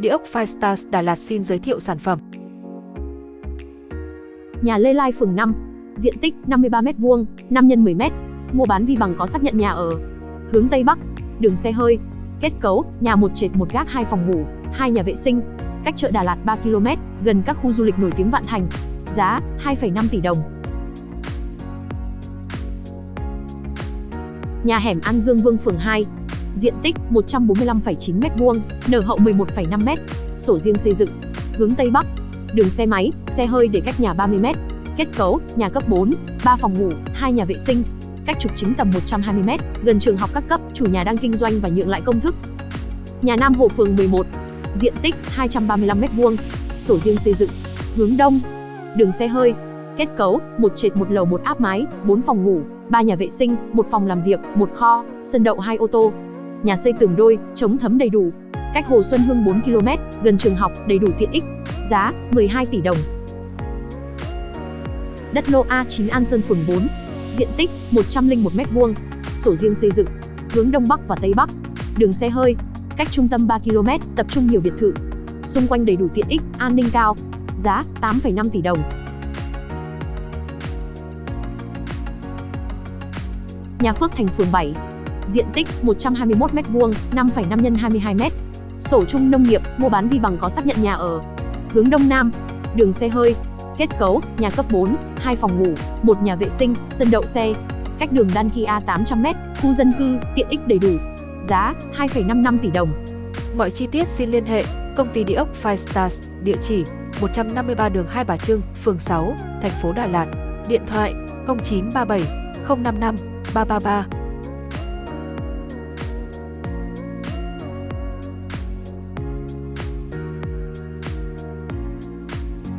Địa ốc Firestars Đà Lạt xin giới thiệu sản phẩm. Nhà Lê Lai phường 5, diện tích 53m2, 5 x 10m, mua bán vi bằng có xác nhận nhà ở. Hướng Tây Bắc, đường xe hơi, kết cấu, nhà một trệt một gác hai phòng ngủ, hai nhà vệ sinh, cách chợ Đà Lạt 3 km, gần các khu du lịch nổi tiếng Vạn Thành. Giá 2,5 tỷ đồng. Nhà hẻm An Dương Vương phường 2, diện tích 145,9m2, nở hậu 11,5m, sổ riêng xây dựng, hướng Tây Bắc, đường xe máy, xe hơi để cách nhà 30m, kết cấu, nhà cấp 4, 3 phòng ngủ, 2 nhà vệ sinh, cách trục chính tầm 120m, gần trường học các cấp, chủ nhà đang kinh doanh và nhượng lại công thức. Nhà Nam Hồ phường 11, diện tích 235m2, sổ riêng xây dựng, hướng đông, đường xe hơi, kết cấu, một trệt một lầu một áp mái, 4 phòng ngủ, 3 nhà vệ sinh, một phòng làm việc, một kho, sân đậu hai ô tô. Nhà xây tường đôi, chống thấm đầy đủ. Cách Hồ Xuân Hương 4 km, gần trường học, đầy đủ tiện ích. Giá 12 tỷ đồng. Đất lô A9 An Sơn phường 4. Diện tích 101m2. Sổ riêng xây dựng. Hướng đông bắc và tây bắc. Đường xe hơi. Cách trung tâm 3 km, tập trung nhiều biệt thự. Xung quanh đầy đủ tiện ích, an ninh cao. Giá 8,5 tỷ đồng. Nhà Phước Thành phường 7. Diện tích 121m2, 5,5 x 22m. Sổ chung nông nghiệp, mua bán vi bằng có xác nhận nhà ở. Hướng đông nam, đường xe hơi. Kết cấu, nhà cấp 4, 2 phòng ngủ, một nhà vệ sinh, sân đậu xe. Cách đường Đan Kia 800m, khu dân cư, tiện ích đầy đủ. Giá 2,55 tỷ đồng. Mọi chi tiết xin liên hệ công ty địa ốc Five Stars, địa chỉ 153 đường Hai Bà Trưng, phường 6, thành phố Đà Lạt. Điện thoại 0937 055 333